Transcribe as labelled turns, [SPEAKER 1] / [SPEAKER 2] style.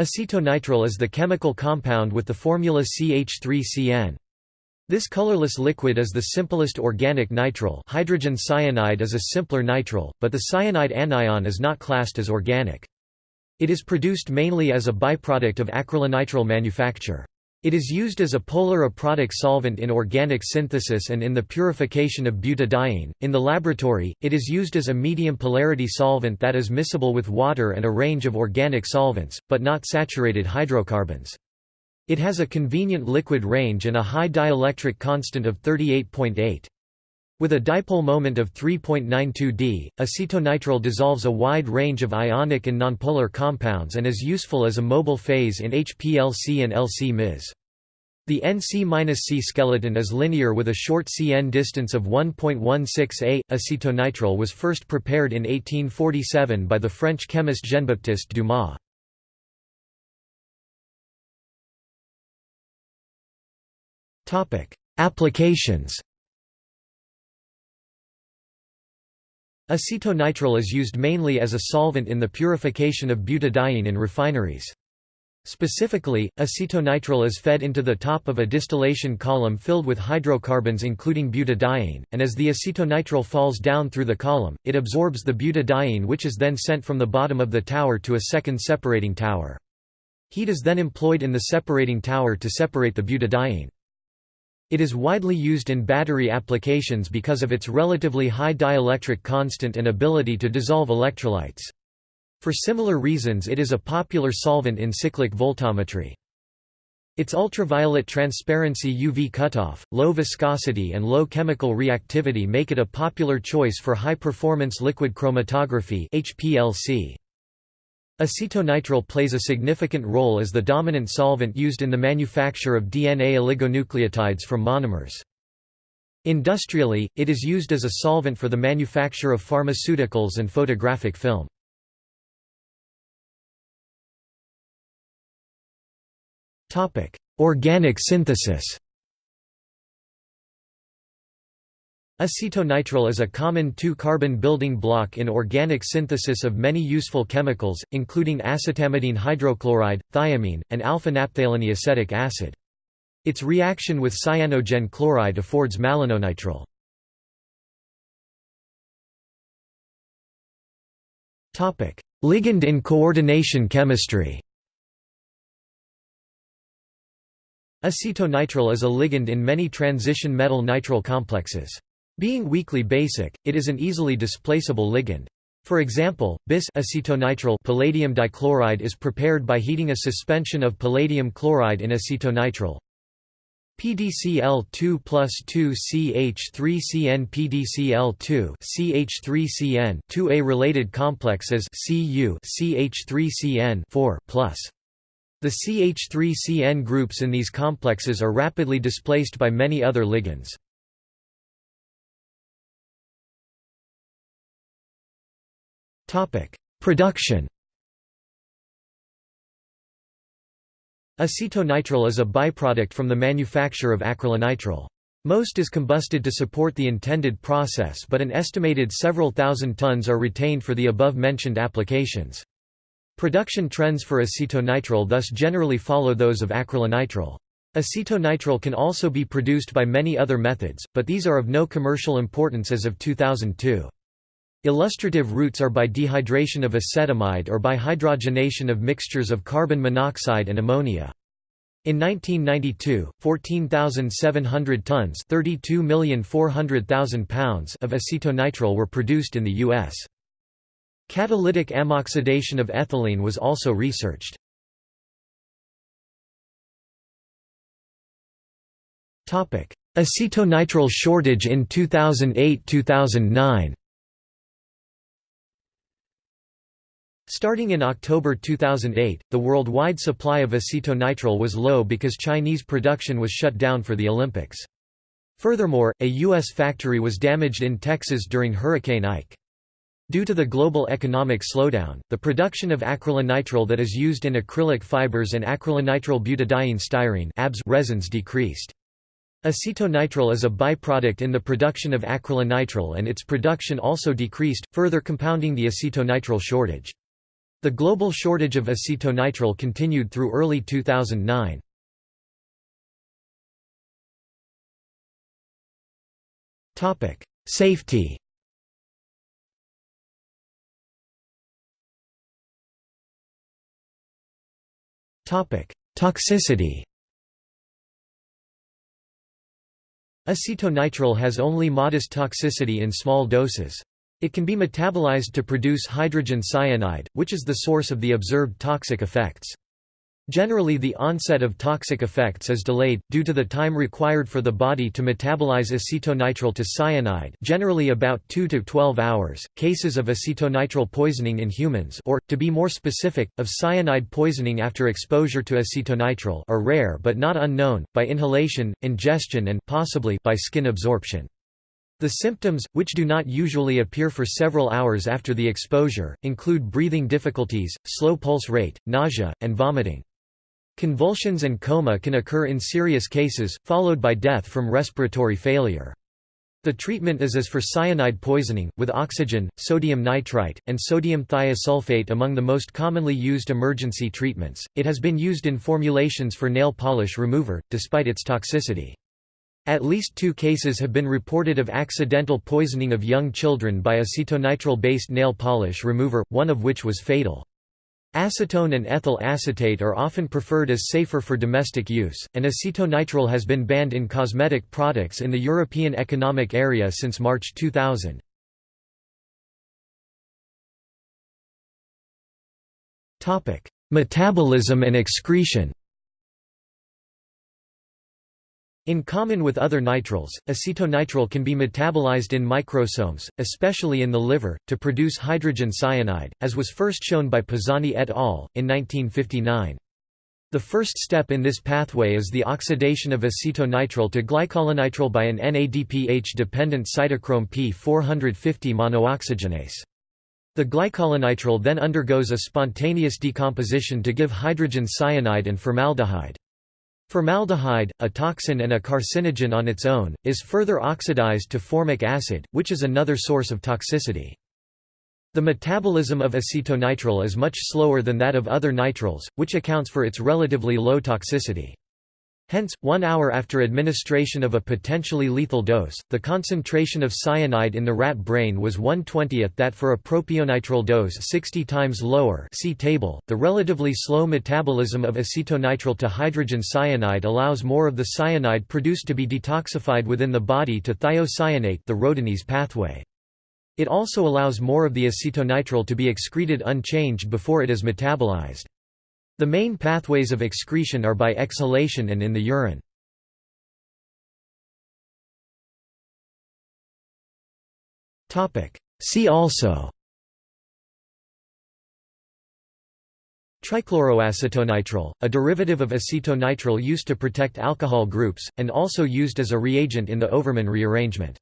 [SPEAKER 1] Acetonitrile is the chemical compound with the formula CH3CN. This colorless liquid is the simplest organic nitrile hydrogen cyanide is a simpler nitrile, but the cyanide anion is not classed as organic. It is produced mainly as a byproduct of acrylonitrile manufacture. It is used as a polar aprotic solvent in organic synthesis and in the purification of butadiene. In the laboratory, it is used as a medium polarity solvent that is miscible with water and a range of organic solvents, but not saturated hydrocarbons. It has a convenient liquid range and a high dielectric constant of 38.8. With a dipole moment of 3.92 d, acetonitrile dissolves a wide range of ionic and nonpolar compounds and is useful as a mobile phase in HPLC and LC-Ms. The NC-C skeleton is linear with a short CN distance of 1.16 a. Acetonitrile was first prepared in 1847 by the French chemist Jean-Baptiste Dumas. Applications Acetonitrile is used mainly as a solvent in the purification of butadiene in refineries. Specifically, acetonitrile is fed into the top of a distillation column filled with hydrocarbons including butadiene, and as the acetonitrile falls down through the column, it absorbs the butadiene which is then sent from the bottom of the tower to a second separating tower. Heat is then employed in the separating tower to separate the butadiene. It is widely used in battery applications because of its relatively high dielectric constant and ability to dissolve electrolytes. For similar reasons it is a popular solvent in cyclic voltammetry. Its ultraviolet transparency UV cutoff, low viscosity and low chemical reactivity make it a popular choice for high-performance liquid chromatography HPLC. Acetonitrile plays a significant role as the dominant solvent used in the manufacture of DNA oligonucleotides from monomers. Industrially, it is used as a solvent for the manufacture of pharmaceuticals and photographic film. Organic synthesis Acetonitrile is a common two-carbon building block in organic synthesis of many useful chemicals, including acetamidine hydrochloride, thiamine, and alpha-naphthalene acetic acid. Its reaction with cyanogen chloride affords malononitrile. Ligand in coordination chemistry Acetonitrile is a ligand in many transition metal nitrile complexes. Being weakly basic, it is an easily displaceable ligand. For example, bis acetonitrile palladium dichloride is prepared by heating a suspension of palladium chloride in acetonitrile. PDCl2 plus 2 CH3CN PDCl2 CH3CN 2A related complexes Cu CH3CN 4 plus. The CH3CN groups in these complexes are rapidly displaced by many other ligands. Production Acetonitrile is a byproduct from the manufacture of acrylonitrile. Most is combusted to support the intended process but an estimated several thousand tons are retained for the above-mentioned applications. Production trends for acetonitrile thus generally follow those of acrylonitrile. Acetonitrile can also be produced by many other methods, but these are of no commercial importance as of 2002. Illustrative routes are by dehydration of acetamide or by hydrogenation of mixtures of carbon monoxide and ammonia. In 1992, 14,700 tons pounds of acetonitrile were produced in the U.S. Catalytic ammoxidation of ethylene was also researched. Acetonitrile shortage in 2008–2009 Starting in October 2008, the worldwide supply of acetonitrile was low because Chinese production was shut down for the Olympics. Furthermore, a U.S. factory was damaged in Texas during Hurricane Ike. Due to the global economic slowdown, the production of acrylonitrile that is used in acrylic fibers and acrylonitrile butadiene styrene resins decreased. Acetonitrile is a byproduct in the production of acrylonitrile and its production also decreased, further compounding the acetonitrile shortage. The global shortage of acetonitrile continued through early 2009. Safety Toxicity Acetonitrile has only modest toxicity in small doses. It can be metabolized to produce hydrogen cyanide, which is the source of the observed toxic effects. Generally the onset of toxic effects is delayed, due to the time required for the body to metabolize acetonitrile to cyanide generally about 2 to 12 hours. Cases of acetonitrile poisoning in humans or, to be more specific, of cyanide poisoning after exposure to acetonitrile are rare but not unknown, by inhalation, ingestion and possibly by skin absorption. The symptoms, which do not usually appear for several hours after the exposure, include breathing difficulties, slow pulse rate, nausea, and vomiting. Convulsions and coma can occur in serious cases, followed by death from respiratory failure. The treatment is as for cyanide poisoning, with oxygen, sodium nitrite, and sodium thiosulfate among the most commonly used emergency treatments. It has been used in formulations for nail polish remover, despite its toxicity. At least two cases have been reported of accidental poisoning of young children by acetonitrile-based nail polish remover, one of which was fatal. Acetone and ethyl acetate are often preferred as safer for domestic use, and acetonitrile has been banned in cosmetic products in the European Economic Area since March 2000. Metabolism and excretion in common with other nitriles, acetonitrile can be metabolized in microsomes, especially in the liver, to produce hydrogen cyanide, as was first shown by Pozzani et al. in 1959. The first step in this pathway is the oxidation of acetonitrile to glycolonitrile by an NADPH-dependent cytochrome P450 monooxygenase. The glycolonitrile then undergoes a spontaneous decomposition to give hydrogen cyanide and formaldehyde. Formaldehyde, a toxin and a carcinogen on its own, is further oxidized to formic acid, which is another source of toxicity. The metabolism of acetonitrile is much slower than that of other nitriles, which accounts for its relatively low toxicity. Hence, one hour after administration of a potentially lethal dose, the concentration of cyanide in the rat brain was 1/20th that for a propionitrile dose 60 times lower see table. .The relatively slow metabolism of acetonitrile to hydrogen cyanide allows more of the cyanide produced to be detoxified within the body to thiocyanate the rhodanese pathway. It also allows more of the acetonitrile to be excreted unchanged before it is metabolized. The main pathways of excretion are by exhalation and in the urine. See also Trichloroacetonitrile, a derivative of acetonitrile used to protect alcohol groups, and also used as a reagent in the Overman rearrangement.